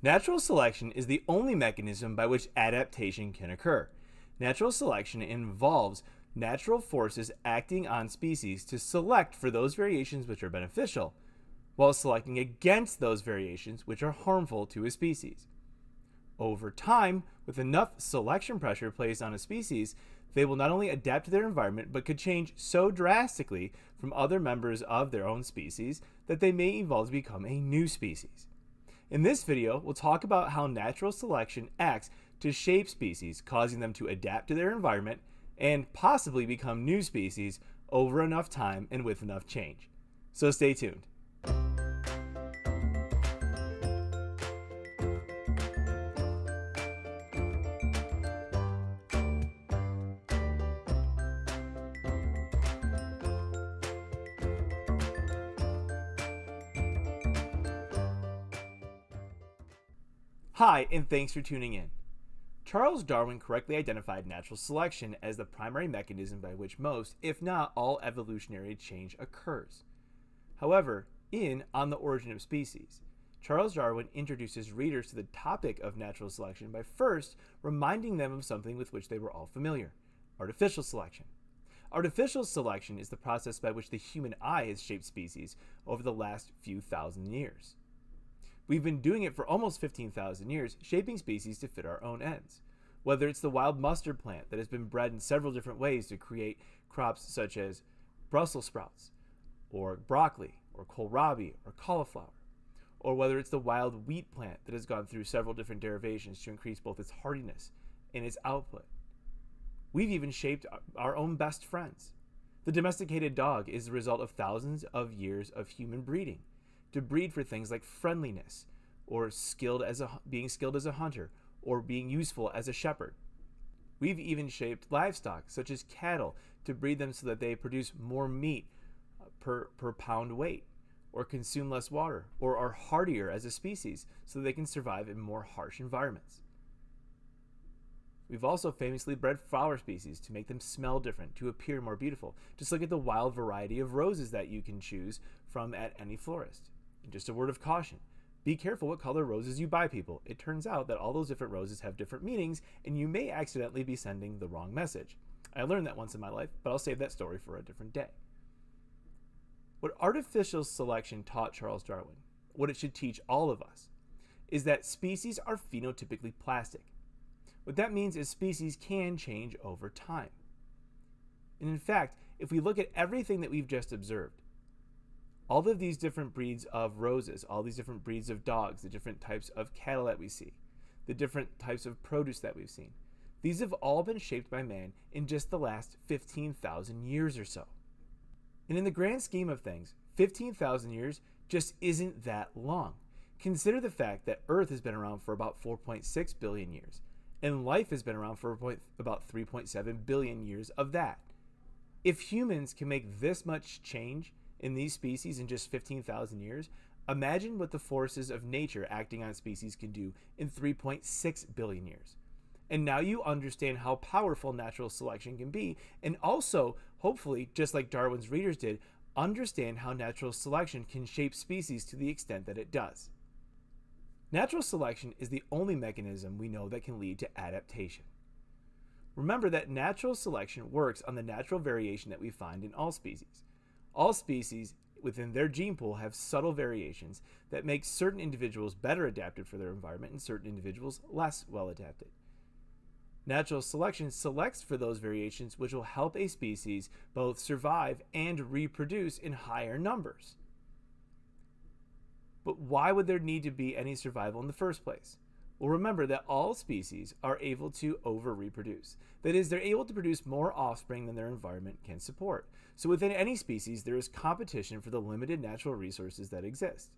Natural selection is the only mechanism by which adaptation can occur. Natural selection involves natural forces acting on species to select for those variations which are beneficial, while selecting against those variations which are harmful to a species. Over time, with enough selection pressure placed on a species, they will not only adapt to their environment, but could change so drastically from other members of their own species that they may evolve to become a new species. In this video, we'll talk about how natural selection acts to shape species, causing them to adapt to their environment and possibly become new species over enough time and with enough change. So stay tuned. Hi, and thanks for tuning in. Charles Darwin correctly identified natural selection as the primary mechanism by which most, if not all, evolutionary change occurs. However, in On the Origin of Species, Charles Darwin introduces readers to the topic of natural selection by first reminding them of something with which they were all familiar artificial selection. Artificial selection is the process by which the human eye has shaped species over the last few thousand years. We've been doing it for almost 15,000 years, shaping species to fit our own ends. Whether it's the wild mustard plant that has been bred in several different ways to create crops such as Brussels sprouts, or broccoli, or kohlrabi, or cauliflower, or whether it's the wild wheat plant that has gone through several different derivations to increase both its hardiness and its output. We've even shaped our own best friends. The domesticated dog is the result of thousands of years of human breeding to breed for things like friendliness or skilled as a, being skilled as a hunter or being useful as a shepherd. We've even shaped livestock, such as cattle, to breed them so that they produce more meat uh, per, per pound weight, or consume less water, or are hardier as a species so they can survive in more harsh environments. We've also famously bred flower species to make them smell different, to appear more beautiful. Just look at the wild variety of roses that you can choose from at any florist. And just a word of caution be careful what color roses you buy people. It turns out that all those different roses have different meanings, and you may accidentally be sending the wrong message. I learned that once in my life, but I'll save that story for a different day. What artificial selection taught Charles Darwin, what it should teach all of us, is that species are phenotypically plastic. What that means is species can change over time. And in fact, if we look at everything that we've just observed, all of these different breeds of roses, all these different breeds of dogs, the different types of cattle that we see, the different types of produce that we've seen, these have all been shaped by man in just the last 15,000 years or so. And in the grand scheme of things, 15,000 years just isn't that long. Consider the fact that Earth has been around for about 4.6 billion years, and life has been around for about 3.7 billion years of that. If humans can make this much change in these species in just 15,000 years, imagine what the forces of nature acting on species can do in 3.6 billion years. And now you understand how powerful natural selection can be, and also, hopefully, just like Darwin's readers did, understand how natural selection can shape species to the extent that it does. Natural selection is the only mechanism we know that can lead to adaptation. Remember that natural selection works on the natural variation that we find in all species. All species within their gene pool have subtle variations that make certain individuals better adapted for their environment and certain individuals less well adapted. Natural selection selects for those variations which will help a species both survive and reproduce in higher numbers. But why would there need to be any survival in the first place? Well, remember that all species are able to over reproduce. That is, they're able to produce more offspring than their environment can support. So within any species, there is competition for the limited natural resources that exist.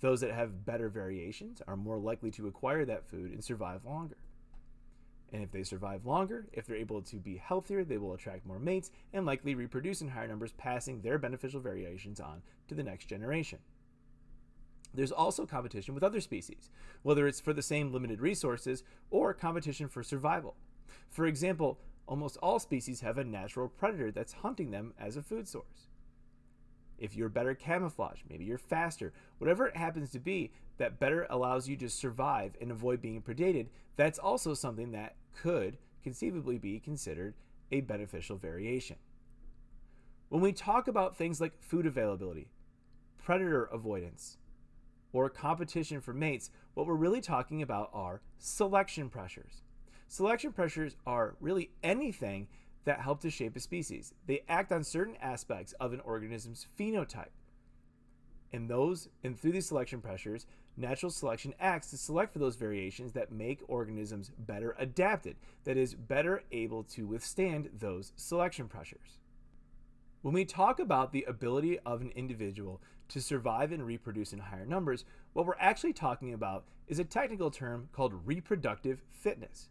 Those that have better variations are more likely to acquire that food and survive longer. And if they survive longer, if they're able to be healthier, they will attract more mates and likely reproduce in higher numbers, passing their beneficial variations on to the next generation. There's also competition with other species, whether it's for the same limited resources or competition for survival. For example, almost all species have a natural predator that's hunting them as a food source. if you're better camouflage, maybe you're faster, whatever it happens to be that better allows you to survive and avoid being predated, that's also something that could conceivably be considered a beneficial variation. When we talk about things like food availability, predator avoidance, or competition for mates, what we're really talking about are selection pressures. Selection pressures are really anything that help to shape a species. They act on certain aspects of an organism's phenotype. And those and through these selection pressures, natural selection acts to select for those variations that make organisms better adapted, that is better able to withstand those selection pressures. When we talk about the ability of an individual to survive and reproduce in higher numbers, what we're actually talking about is a technical term called reproductive fitness.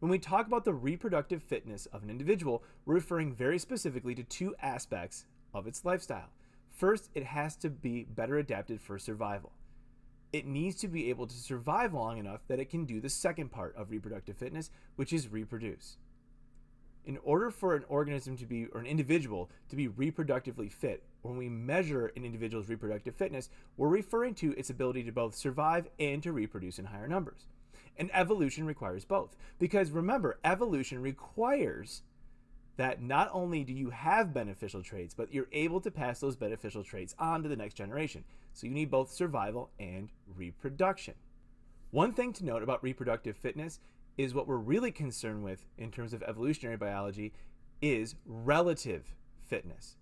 When we talk about the reproductive fitness of an individual, we're referring very specifically to two aspects of its lifestyle. First, it has to be better adapted for survival. It needs to be able to survive long enough that it can do the second part of reproductive fitness, which is reproduce. In order for an organism to be, or an individual to be reproductively fit, when we measure an individual's reproductive fitness, we're referring to its ability to both survive and to reproduce in higher numbers. And evolution requires both. Because remember, evolution requires that not only do you have beneficial traits, but you're able to pass those beneficial traits on to the next generation. So you need both survival and reproduction. One thing to note about reproductive fitness is what we're really concerned with in terms of evolutionary biology is relative fitness.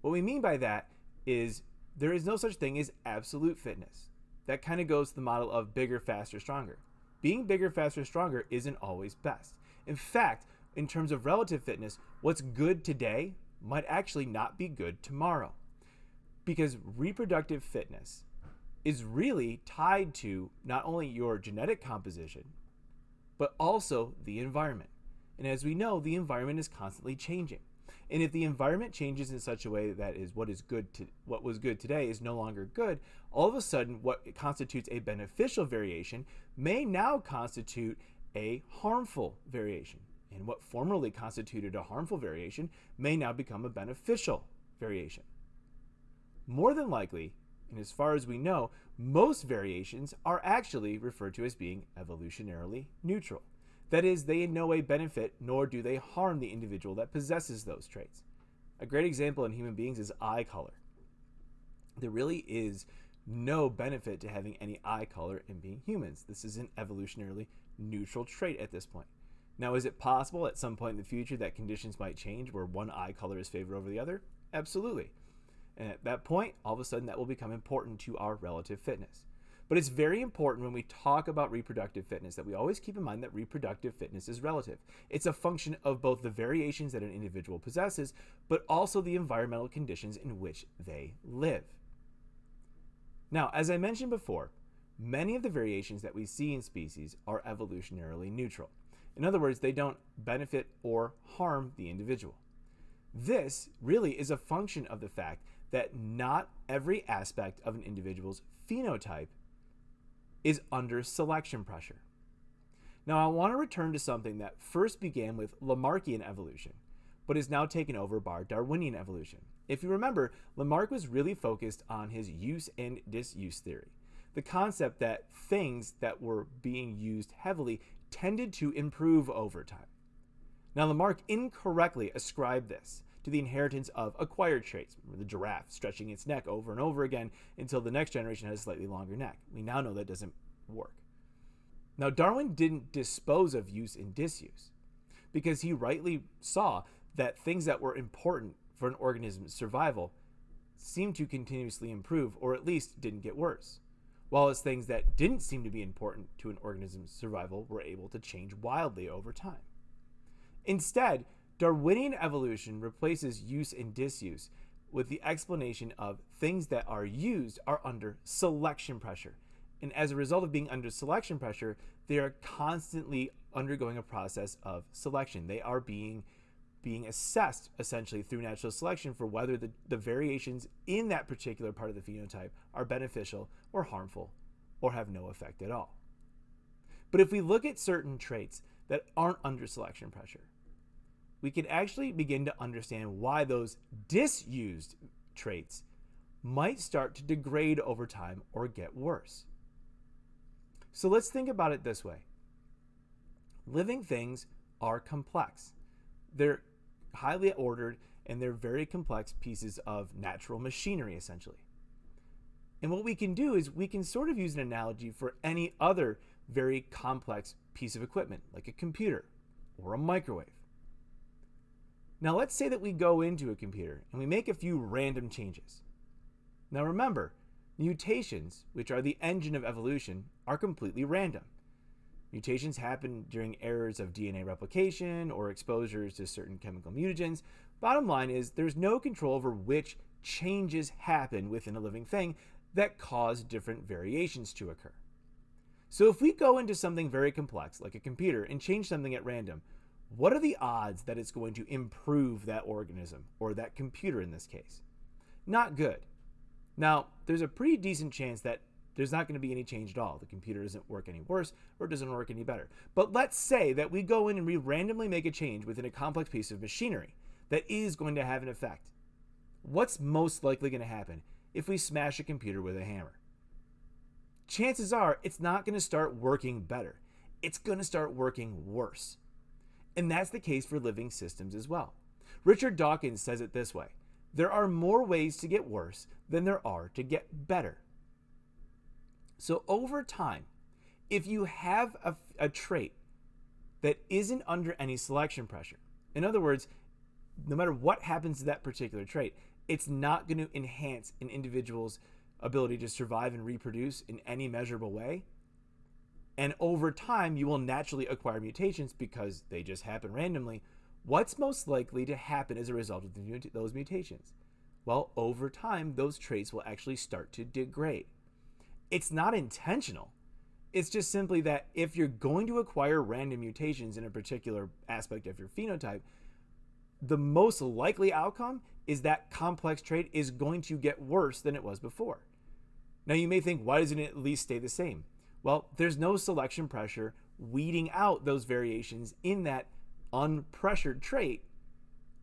What we mean by that is there is no such thing as absolute fitness. That kind of goes to the model of bigger, faster, stronger being bigger, faster, stronger isn't always best. In fact, in terms of relative fitness, what's good today might actually not be good tomorrow. Because reproductive fitness is really tied to not only your genetic composition, but also the environment. And as we know, the environment is constantly changing. And if the environment changes in such a way that is what is good to what was good today is no longer good, all of a sudden what constitutes a beneficial variation may now constitute a harmful variation. And what formerly constituted a harmful variation may now become a beneficial variation. More than likely, and as far as we know, most variations are actually referred to as being evolutionarily neutral. That is, they in no way benefit nor do they harm the individual that possesses those traits. A great example in human beings is eye color. There really is no benefit to having any eye color in being humans. This is an evolutionarily neutral trait at this point. Now, is it possible at some point in the future that conditions might change where one eye color is favored over the other? Absolutely. And at that point, all of a sudden, that will become important to our relative fitness. But it's very important when we talk about reproductive fitness that we always keep in mind that reproductive fitness is relative. It's a function of both the variations that an individual possesses, but also the environmental conditions in which they live. Now, as I mentioned before, many of the variations that we see in species are evolutionarily neutral. In other words, they don't benefit or harm the individual. This really is a function of the fact that not every aspect of an individual's phenotype is under selection pressure. Now, I want to return to something that first began with Lamarckian evolution, but is now taken over by Darwinian evolution. If you remember, Lamarck was really focused on his use and disuse theory, the concept that things that were being used heavily tended to improve over time. Now, Lamarck incorrectly ascribed this to the inheritance of acquired traits. Remember the giraffe stretching its neck over and over again until the next generation has a slightly longer neck. We now know that doesn't work. Now, Darwin didn't dispose of use and disuse because he rightly saw that things that were important for an organism's survival seemed to continuously improve or at least didn't get worse, while as things that didn't seem to be important to an organism's survival were able to change wildly over time. Instead, Darwinian evolution replaces use and disuse with the explanation of things that are used are under selection pressure. And as a result of being under selection pressure, they are constantly undergoing a process of selection. They are being being assessed essentially through natural selection for whether the, the variations in that particular part of the phenotype are beneficial or harmful or have no effect at all. But if we look at certain traits that aren't under selection pressure, we can actually begin to understand why those disused traits might start to degrade over time or get worse. So let's think about it this way living things are complex, they're highly ordered, and they're very complex pieces of natural machinery, essentially. And what we can do is we can sort of use an analogy for any other very complex piece of equipment, like a computer or a microwave. Now, let's say that we go into a computer and we make a few random changes. Now, remember, mutations, which are the engine of evolution, are completely random. Mutations happen during errors of DNA replication or exposures to certain chemical mutagens. Bottom line is, there's no control over which changes happen within a living thing that cause different variations to occur. So if we go into something very complex, like a computer, and change something at random, what are the odds that it's going to improve that organism, or that computer in this case? Not good. Now, there's a pretty decent chance that there's not going to be any change at all. The computer doesn't work any worse or doesn't work any better. But let's say that we go in and we randomly make a change within a complex piece of machinery that is going to have an effect. What's most likely going to happen if we smash a computer with a hammer? Chances are it's not going to start working better. It's going to start working worse. And that's the case for living systems as well. Richard Dawkins says it this way there are more ways to get worse than there are to get better. So over time, if you have a, a trait that isn't under any selection pressure, in other words, no matter what happens to that particular trait, it's not going to enhance an individual's ability to survive and reproduce in any measurable way. And over time, you will naturally acquire mutations because they just happen randomly. What's most likely to happen as a result of those mutations? Well, over time, those traits will actually start to degrade. It's not intentional. It's just simply that if you're going to acquire random mutations in a particular aspect of your phenotype, the most likely outcome is that complex trait is going to get worse than it was before. Now, you may think, why doesn't it at least stay the same? Well, there's no selection pressure weeding out those variations in that unpressured trait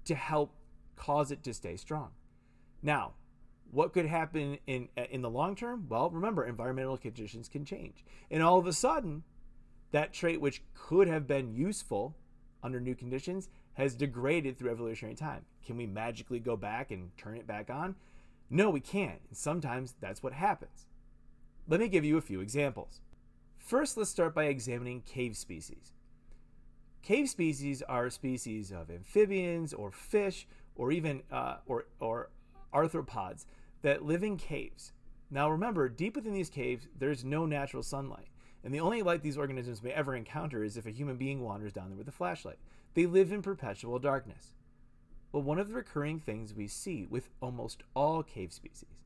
to help cause it to stay strong. Now, what could happen in in the long term? Well, remember environmental conditions can change. And all of a sudden, that trait which could have been useful under new conditions has degraded through evolutionary time. Can we magically go back and turn it back on? No, we can't. And sometimes that's what happens. Let me give you a few examples. First, let's start by examining cave species. Cave species are species of amphibians or fish or even uh, or, or arthropods that live in caves. Now remember, deep within these caves, there's no natural sunlight. And the only light these organisms may ever encounter is if a human being wanders down there with a flashlight. They live in perpetual darkness. Well, one of the recurring things we see with almost all cave species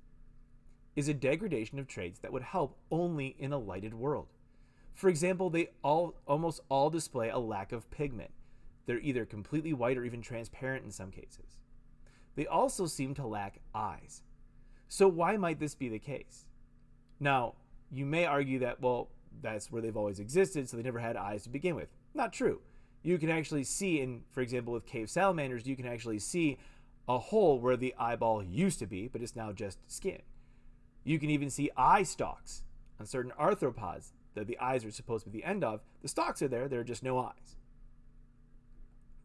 is a degradation of traits that would help only in a lighted world. For example, they all almost all display a lack of pigment. They're either completely white or even transparent in some cases. They also seem to lack eyes. So why might this be the case? Now, you may argue that, well, that's where they've always existed, so they never had eyes to begin with. Not true. You can actually see in, for example, with cave salamanders, you can actually see a hole where the eyeball used to be, but it's now just skin. You can even see eye stalks on certain arthropods that the eyes are supposed to be the end of. The stalks are there, there are just no eyes.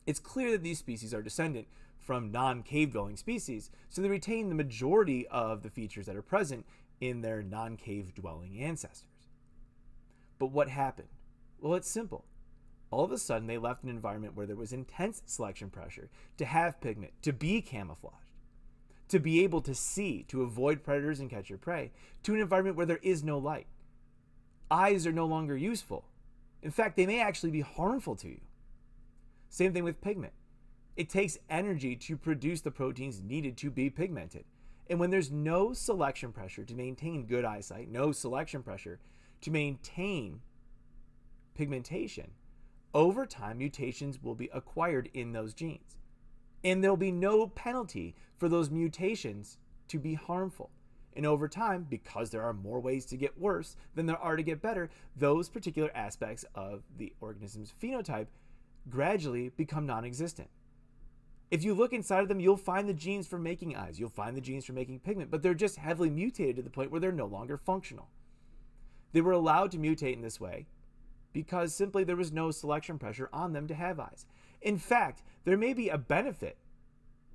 It's clear that these species are descendant from non cave dwelling species, so they retain the majority of the features that are present in their non cave dwelling ancestors. But what happened? Well, it's simple. All of a sudden, they left an environment where there was intense selection pressure to have pigment, to be camouflaged, to be able to see, to avoid predators and catch your prey, to an environment where there is no light. Eyes are no longer useful. In fact, they may actually be harmful to you. Same thing with pigment. It takes energy to produce the proteins needed to be pigmented. And when there's no selection pressure to maintain good eyesight, no selection pressure to maintain pigmentation, over time mutations will be acquired in those genes. And there'll be no penalty for those mutations to be harmful. And over time, because there are more ways to get worse than there are to get better, those particular aspects of the organism's phenotype gradually become non existent. If you look inside of them, you'll find the genes for making eyes, you'll find the genes for making pigment, but they're just heavily mutated to the point where they're no longer functional. They were allowed to mutate in this way because simply there was no selection pressure on them to have eyes. In fact, there may be a benefit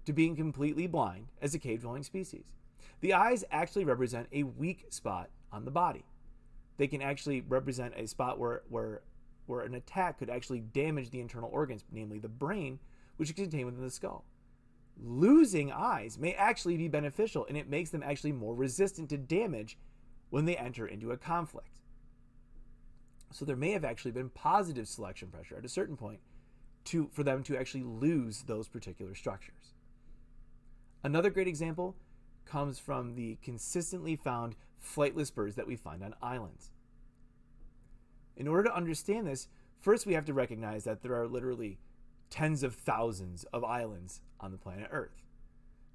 to being completely blind as a cave dwelling species. The eyes actually represent a weak spot on the body. They can actually represent a spot where, where, where an attack could actually damage the internal organs, namely the brain, which is contained within the skull. Losing eyes may actually be beneficial and it makes them actually more resistant to damage when they enter into a conflict. So there may have actually been positive selection pressure at a certain point to, for them to actually lose those particular structures. Another great example comes from the consistently found flightless birds that we find on islands. In order to understand this, first we have to recognize that there are literally tens of thousands of islands on the planet Earth.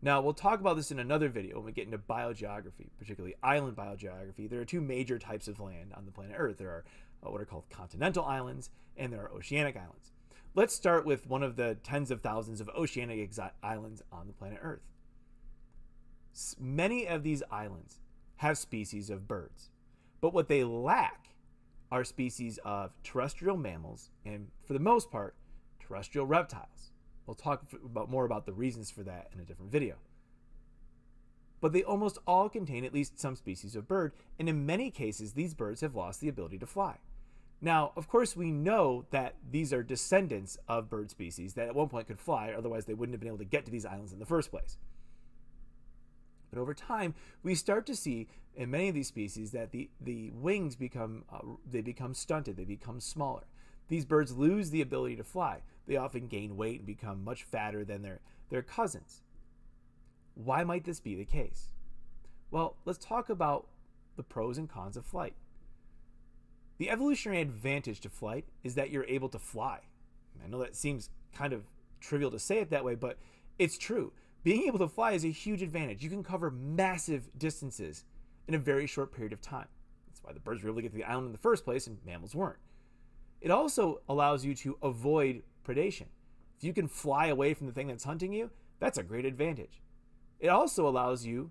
Now, we'll talk about this in another video when we get into biogeography, particularly island biogeography. There are two major types of land on the planet Earth. There are uh, what are called continental islands and there are oceanic islands. Let's start with one of the tens of thousands of oceanic islands on the planet Earth. Many of these islands have species of birds, but what they lack are species of terrestrial mammals and, for the most part, terrestrial reptiles. We'll talk about more about the reasons for that in a different video. But they almost all contain at least some species of bird, and in many cases, these birds have lost the ability to fly. Now, of course, we know that these are descendants of bird species that at one point could fly, otherwise they wouldn't have been able to get to these islands in the first place. But over time, we start to see in many of these species that the, the wings become, uh, they become stunted, they become smaller. These birds lose the ability to fly. They often gain weight and become much fatter than their, their cousins. Why might this be the case? Well, let's talk about the pros and cons of flight. The evolutionary advantage to flight is that you're able to fly. I know that seems kind of trivial to say it that way, but it's true. Being able to fly is a huge advantage. You can cover massive distances in a very short period of time. That's why the birds were able to get to the island in the first place and mammals weren't. It also allows you to avoid predation. If you can fly away from the thing that's hunting you, that's a great advantage. It also allows you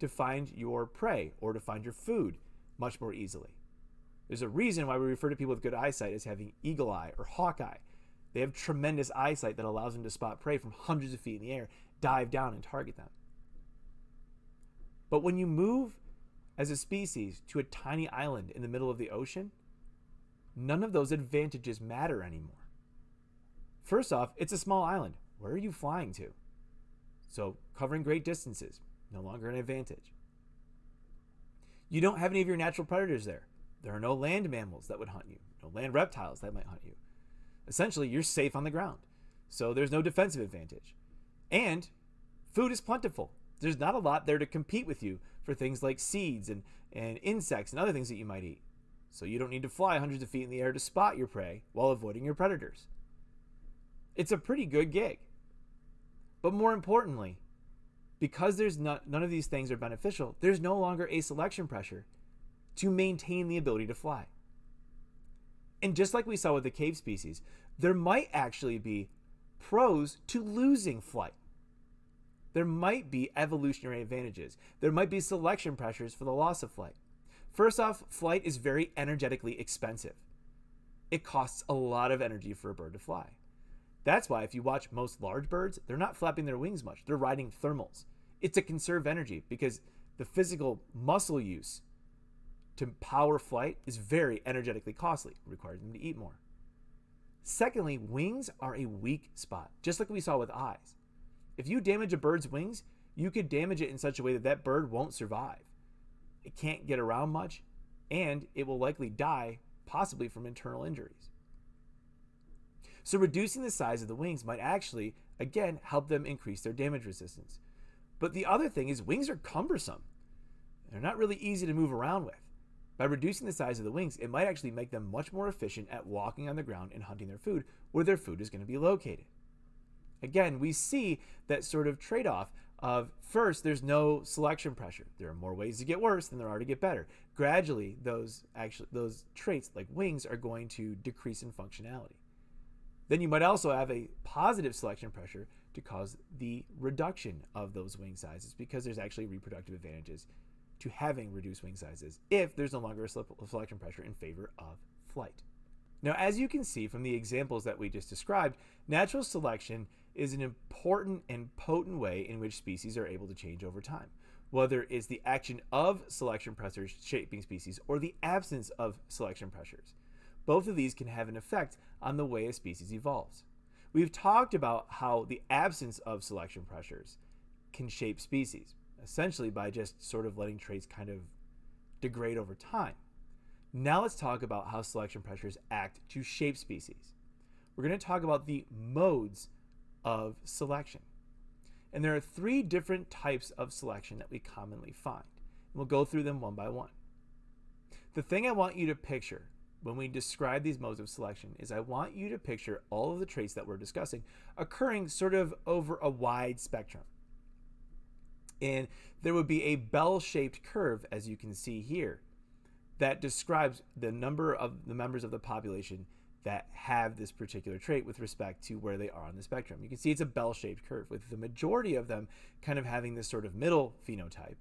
to find your prey or to find your food much more easily. There's a reason why we refer to people with good eyesight as having eagle eye or hawk eye. They have tremendous eyesight that allows them to spot prey from hundreds of feet in the air, dive down, and target them. But when you move as a species to a tiny island in the middle of the ocean, none of those advantages matter anymore. First off, it's a small island. Where are you flying to? So, covering great distances, no longer an advantage. You don't have any of your natural predators there. There are no land mammals that would hunt you, no land reptiles that might hunt you. Essentially, you're safe on the ground. So there's no defensive advantage. And food is plentiful. There's not a lot there to compete with you for things like seeds and, and insects and other things that you might eat. So you don't need to fly hundreds of feet in the air to spot your prey while avoiding your predators. It's a pretty good gig. But more importantly, because there's not, none of these things are beneficial, there's no longer a selection pressure to maintain the ability to fly. And just like we saw with the cave species, there might actually be pros to losing flight. There might be evolutionary advantages. There might be selection pressures for the loss of flight. First off, flight is very energetically expensive. It costs a lot of energy for a bird to fly. That's why if you watch most large birds, they're not flapping their wings much. They're riding thermals. It's to conserve energy because the physical muscle use to power flight is very energetically costly. Requires them to eat more. Secondly, wings are a weak spot, just like we saw with eyes. If you damage a bird's wings, you could damage it in such a way that that bird won't survive. It can't get around much, and it will likely die, possibly from internal injuries. So reducing the size of the wings might actually, again, help them increase their damage resistance. But the other thing is wings are cumbersome. They're not really easy to move around with. By reducing the size of the wings, it might actually make them much more efficient at walking on the ground and hunting their food where their food is going to be located. Again, we see that sort of trade off of first, there's no selection pressure. There are more ways to get worse than there are to get better. Gradually, those actually those traits like wings are going to decrease in functionality. Then you might also have a positive selection pressure to cause the reduction of those wing sizes because there's actually reproductive advantages to having reduced wing sizes if there's no longer a selection pressure in favor of flight. Now, as you can see from the examples that we just described, natural selection is an important and potent way in which species are able to change over time, whether it's the action of selection pressures shaping species or the absence of selection pressures. Both of these can have an effect on the way a species evolves. We've talked about how the absence of selection pressures can shape species, essentially by just sort of letting traits kind of degrade over time. Now let's talk about how selection pressures act to shape species. We're going to talk about the modes of selection. And there are three different types of selection that we commonly find. And we'll go through them one by one. The thing I want you to picture when we describe these modes of selection is I want you to picture all of the traits that we're discussing occurring sort of over a wide spectrum. And there would be a bell-shaped curve, as you can see here, that describes the number of the members of the population that have this particular trait with respect to where they are on the spectrum. You can see it's a bell-shaped curve with the majority of them kind of having this sort of middle phenotype.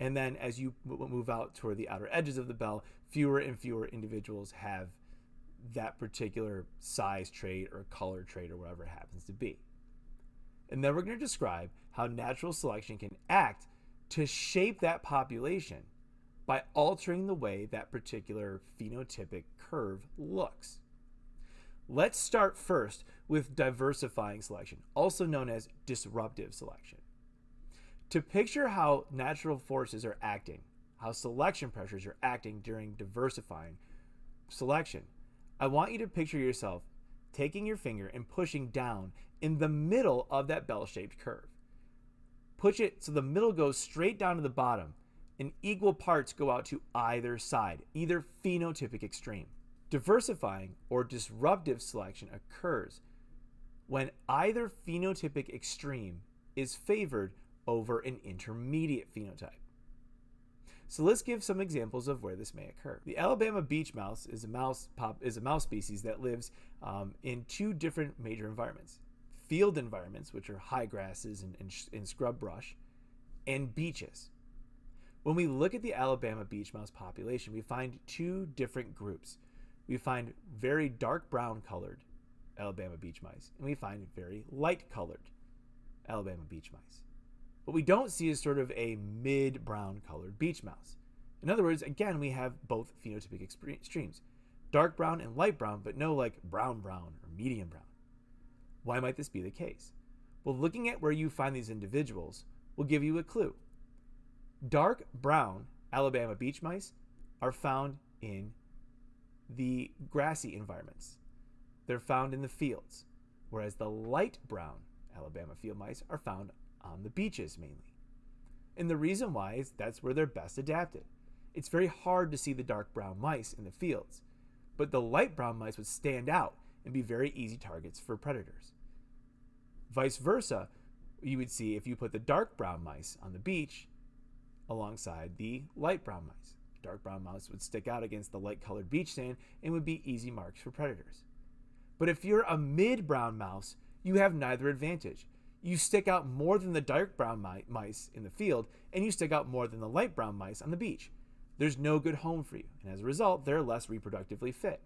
And then as you move out toward the outer edges of the bell, fewer and fewer individuals have that particular size trait or color trait or whatever it happens to be. And then we're going to describe how natural selection can act to shape that population by altering the way that particular phenotypic curve looks. Let's start first with diversifying selection, also known as disruptive selection. To picture how natural forces are acting, how selection pressures are acting during diversifying selection, I want you to picture yourself taking your finger and pushing down in the middle of that bell-shaped curve. Push it so the middle goes straight down to the bottom and equal parts go out to either side, either phenotypic extreme. Diversifying or disruptive selection occurs when either phenotypic extreme is favored over an intermediate phenotype. So let's give some examples of where this may occur. The Alabama beach mouse is a mouse pop, is a mouse species that lives um, in two different major environments: field environments, which are high grasses and, and, and scrub brush, and beaches. When we look at the Alabama beach mouse population, we find two different groups we find very dark brown colored Alabama beach mice, and we find very light colored Alabama beach mice. What we don't see is sort of a mid brown colored beach mouse. In other words, again, we have both phenotypic extremes dark brown and light brown, but no like brown brown or medium brown. Why might this be the case? Well, looking at where you find these individuals will give you a clue. Dark brown Alabama beach mice are found in the grassy environments. They're found in the fields, whereas the light brown Alabama field mice are found on the beaches mainly. And the reason why is that's where they're best adapted. It's very hard to see the dark brown mice in the fields, but the light brown mice would stand out and be very easy targets for predators. Vice versa, you would see if you put the dark brown mice on the beach alongside the light brown mice dark brown mouse would stick out against the light colored beach sand and would be easy marks for predators. But if you're a mid brown mouse, you have neither advantage. You stick out more than the dark brown mi mice in the field, and you stick out more than the light brown mice on the beach. There's no good home for you, and as a result, they're less reproductively fit.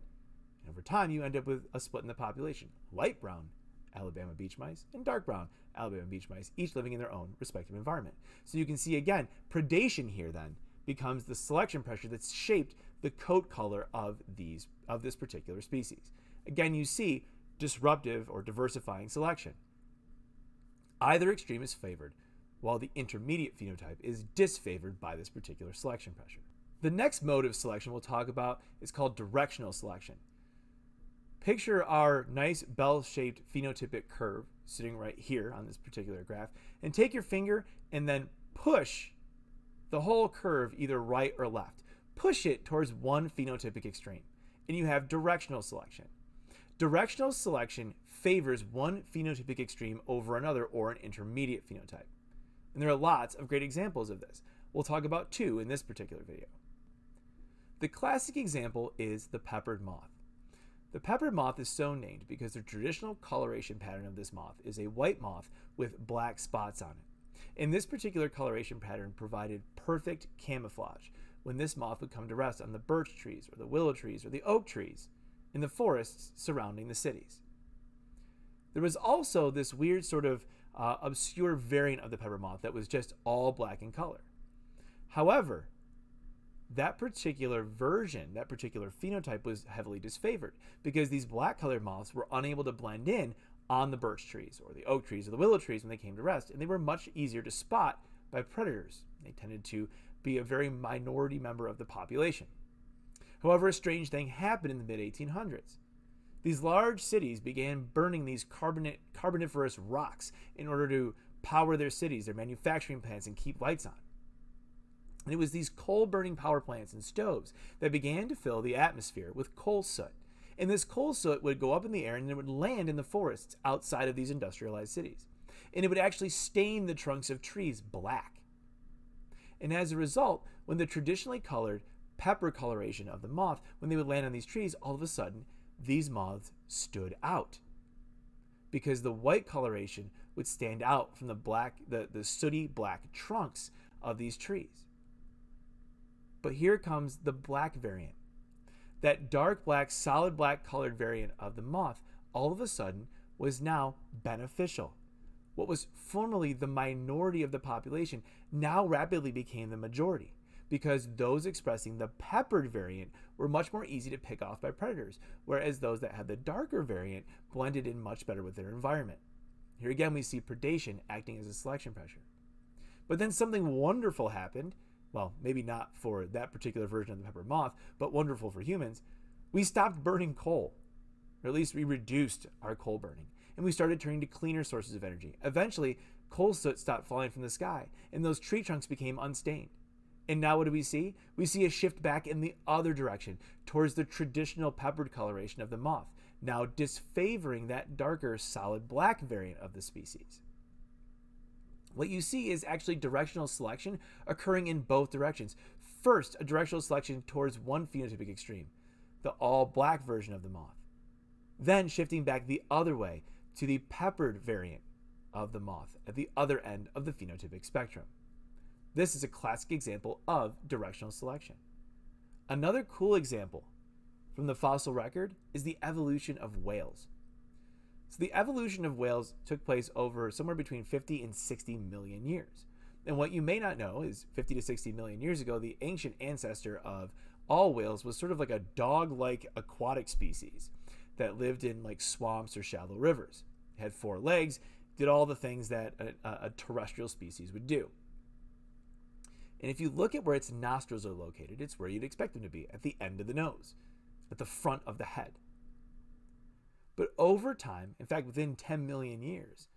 And over time, you end up with a split in the population light brown Alabama beach mice and dark brown Alabama beach mice, each living in their own respective environment. So you can see again, predation here then becomes the selection pressure that's shaped the coat color of these of this particular species. Again, you see disruptive or diversifying selection. Either extreme is favored, while the intermediate phenotype is disfavored by this particular selection pressure. The next mode of selection we'll talk about is called directional selection. Picture our nice bell-shaped phenotypic curve sitting right here on this particular graph, and take your finger and then push the whole curve either right or left. Push it towards one phenotypic extreme, and you have directional selection. Directional selection favors one phenotypic extreme over another or an intermediate phenotype. And there are lots of great examples of this. We'll talk about two in this particular video. The classic example is the peppered moth. The peppered moth is so named because the traditional coloration pattern of this moth is a white moth with black spots on it. And this particular coloration pattern provided perfect camouflage when this moth would come to rest on the birch trees or the willow trees or the oak trees in the forests surrounding the cities. There was also this weird sort of uh, obscure variant of the pepper moth that was just all black in color. However, that particular version, that particular phenotype was heavily disfavored because these black colored moths were unable to blend in on the birch trees or the oak trees or the willow trees when they came to rest, and they were much easier to spot by predators. They tended to be a very minority member of the population. However, a strange thing happened in the mid 1800s. These large cities began burning these carboniferous rocks in order to power their cities, their manufacturing plants, and keep lights on. And it was these coal burning power plants and stoves that began to fill the atmosphere with coal soot. And this coal soot would go up in the air and it would land in the forests outside of these industrialized cities. And it would actually stain the trunks of trees black. And as a result, when the traditionally colored pepper coloration of the moth, when they would land on these trees, all of a sudden, these moths stood out. Because the white coloration would stand out from the black, the, the sooty black trunks of these trees. But here comes the black variant. That dark black, solid black colored variant of the moth all of a sudden was now beneficial. What was formerly the minority of the population now rapidly became the majority because those expressing the peppered variant were much more easy to pick off by predators, whereas those that had the darker variant blended in much better with their environment. Here again, we see predation acting as a selection pressure. But then something wonderful happened well, maybe not for that particular version of the pepper moth, but wonderful for humans, we stopped burning coal. Or at least we reduced our coal burning. And we started turning to cleaner sources of energy. Eventually, coal soot stopped falling from the sky, and those tree trunks became unstained. And now what do we see? We see a shift back in the other direction, towards the traditional peppered coloration of the moth, now disfavoring that darker solid black variant of the species what you see is actually directional selection occurring in both directions. First, a directional selection towards one phenotypic extreme, the all black version of the moth. Then shifting back the other way to the peppered variant of the moth at the other end of the phenotypic spectrum. This is a classic example of directional selection. Another cool example from the fossil record is the evolution of whales. So the evolution of whales took place over somewhere between 50 and 60 million years. And what you may not know is 50 to 60 million years ago, the ancient ancestor of all whales was sort of like a dog like aquatic species that lived in like swamps or shallow rivers. It had four legs, did all the things that a, a terrestrial species would do. And if you look at where its nostrils are located, it's where you'd expect them to be at the end of the nose, at the front of the head. But over time, in fact, within 10 million years,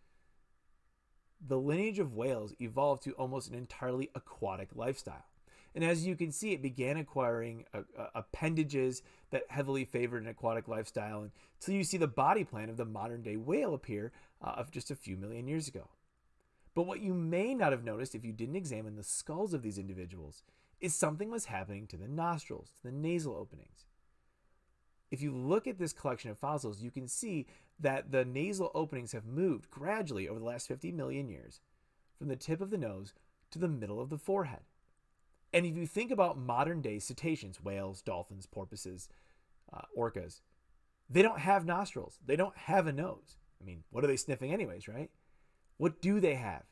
the lineage of whales evolved to almost an entirely aquatic lifestyle. And as you can see, it began acquiring uh, uh, appendages that heavily favored an aquatic lifestyle until you see the body plan of the modern day whale appear uh, of just a few million years ago. But what you may not have noticed if you didn't examine the skulls of these individuals is something was happening to the nostrils, to the nasal openings if you look at this collection of fossils, you can see that the nasal openings have moved gradually over the last 50 million years from the tip of the nose to the middle of the forehead. And if you think about modern day cetaceans, whales, dolphins, porpoises, uh, orcas, they don't have nostrils. They don't have a nose. I mean, what are they sniffing, anyways, right? What do they have?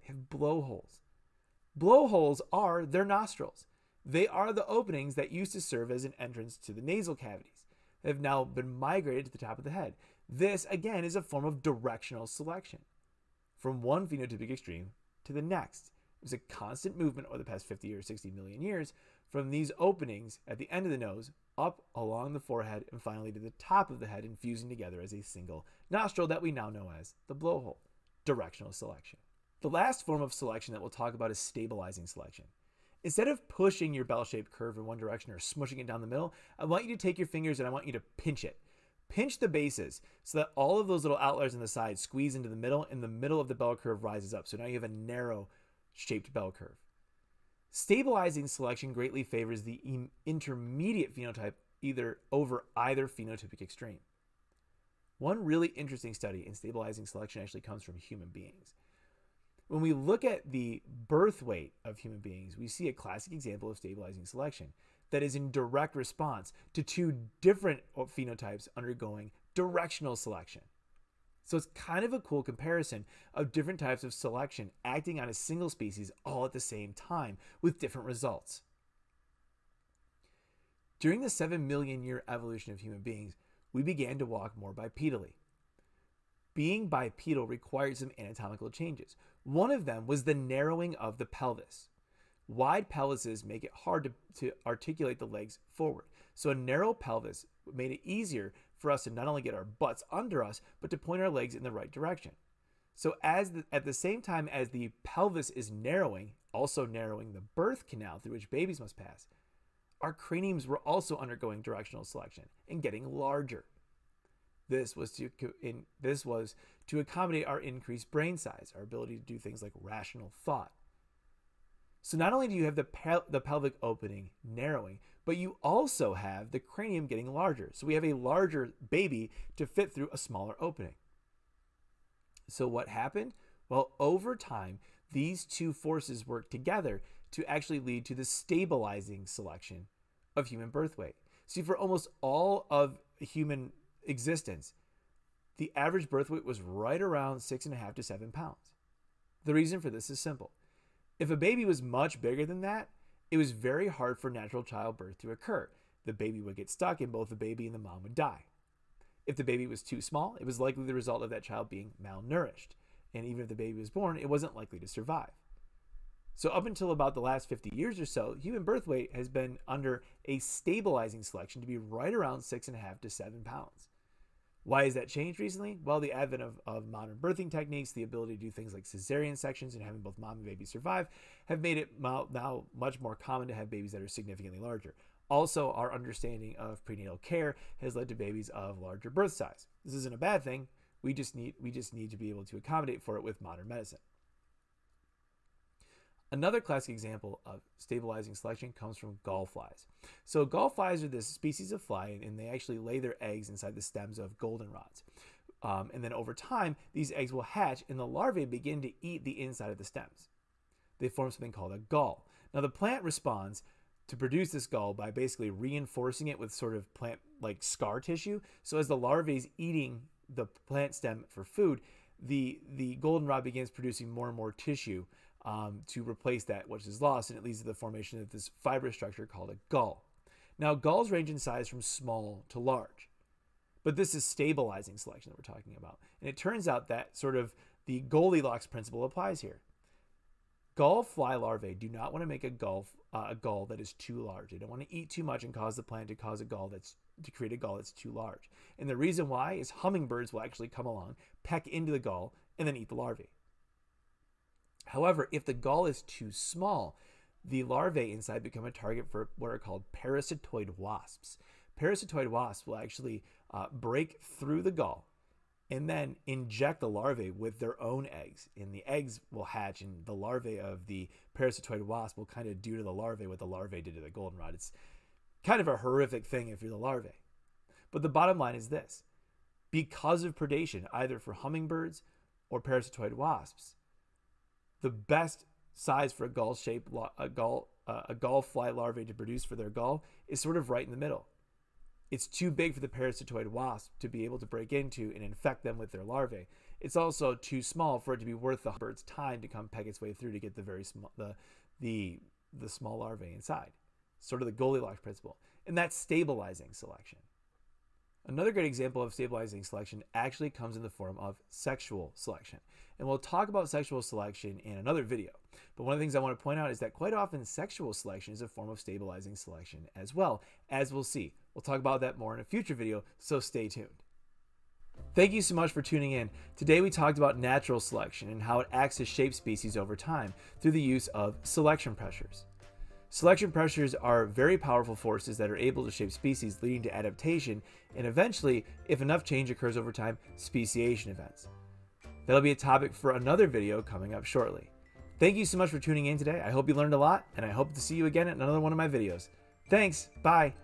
They have blowholes. Blowholes are their nostrils. They are the openings that used to serve as an entrance to the nasal cavities have now been migrated to the top of the head. This, again, is a form of directional selection from one phenotypic extreme to the next. There's a constant movement over the past 50 or 60 million years from these openings at the end of the nose up along the forehead and finally to the top of the head and fusing together as a single nostril that we now know as the blowhole. Directional selection. The last form of selection that we'll talk about is stabilizing selection. Instead of pushing your bell-shaped curve in one direction or smushing it down the middle, I want you to take your fingers and I want you to pinch it. Pinch the bases so that all of those little outliers on the side squeeze into the middle and the middle of the bell curve rises up. So now you have a narrow shaped bell curve. Stabilizing selection greatly favors the intermediate phenotype either over either phenotypic extreme. One really interesting study in stabilizing selection actually comes from human beings. When we look at the birth weight of human beings, we see a classic example of stabilizing selection that is in direct response to two different uh, phenotypes undergoing directional selection. So it's kind of a cool comparison of different types of selection acting on a single species all at the same time with different results. During the 7 million year evolution of human beings, we began to walk more bipedally. Being bipedal required some anatomical changes. One of them was the narrowing of the pelvis. Wide pelvises make it hard to, to articulate the legs forward. So a narrow pelvis made it easier for us to not only get our butts under us, but to point our legs in the right direction. So as the, at the same time as the pelvis is narrowing, also narrowing the birth canal through which babies must pass, our craniums were also undergoing directional selection and getting larger. This was to in, this was to accommodate our increased brain size, our ability to do things like rational thought. So not only do you have the pel the pelvic opening narrowing, but you also have the cranium getting larger. So we have a larger baby to fit through a smaller opening. So what happened? Well, over time, these two forces work together to actually lead to the stabilizing selection of human birth weight. See, for almost all of human existence, the average birth weight was right around six and a half to seven pounds. The reason for this is simple. If a baby was much bigger than that, it was very hard for natural childbirth to occur. The baby would get stuck and both the baby and the mom would die. If the baby was too small, it was likely the result of that child being malnourished. And even if the baby was born, it wasn't likely to survive. So, up until about the last 50 years or so, human birth weight has been under a stabilizing selection to be right around six and a half to seven pounds. Why has that changed recently? Well, the advent of, of modern birthing techniques, the ability to do things like cesarean sections and having both mom and baby survive, have made it now much more common to have babies that are significantly larger. Also, our understanding of prenatal care has led to babies of larger birth size. This isn't a bad thing. We just need we just need to be able to accommodate for it with modern medicine. Another classic example of stabilizing selection comes from gall flies. So gall flies are this species of fly and they actually lay their eggs inside the stems of goldenrods. Um, and then over time, these eggs will hatch and the larvae begin to eat the inside of the stems. They form something called a gall. Now the plant responds to produce this gall by basically reinforcing it with sort of plant like scar tissue. So as the larvae is eating the plant stem for food, the, the goldenrod begins producing more and more tissue um, to replace that which is lost, and it leads to the formation of this fibrous structure called a gall. Now, galls range in size from small to large, but this is stabilizing selection that we're talking about. And it turns out that sort of the Goldilocks principle applies here. Gall fly larvae do not want to make a gall, uh, a gall that is too large. They don't want to eat too much and cause the plant to cause a gall that's to create a gall that's too large. And the reason why is hummingbirds will actually come along, peck into the gall, and then eat the larvae. However, if the gall is too small, the larvae inside become a target for what are called parasitoid wasps. Parasitoid wasps will actually uh, break through the gall and then inject the larvae with their own eggs. And the eggs will hatch, and the larvae of the parasitoid wasp will kind of do to the larvae what the larvae did to the goldenrod. It's kind of a horrific thing if you're the larvae. But the bottom line is this because of predation, either for hummingbirds or parasitoid wasps, the best size for a gall shaped a gall uh, a gall fly larvae to produce for their gall is sort of right in the middle. It's too big for the parasitoid wasp to be able to break into and infect them with their larvae. It's also too small for it to be worth the bird's time to come peg its way through to get the very small the the the small larvae inside. Sort of the Goldilocks principle. And that's stabilizing selection. Another great example of stabilizing selection actually comes in the form of sexual selection. And we'll talk about sexual selection in another video. But one of the things I want to point out is that quite often sexual selection is a form of stabilizing selection as well, as we'll see. We'll talk about that more in a future video, so stay tuned. Thank you so much for tuning in. Today we talked about natural selection and how it acts to shape species over time through the use of selection pressures. Selection pressures are very powerful forces that are able to shape species, leading to adaptation and eventually, if enough change occurs over time, speciation events. That'll be a topic for another video coming up shortly. Thank you so much for tuning in today. I hope you learned a lot, and I hope to see you again at another one of my videos. Thanks. Bye.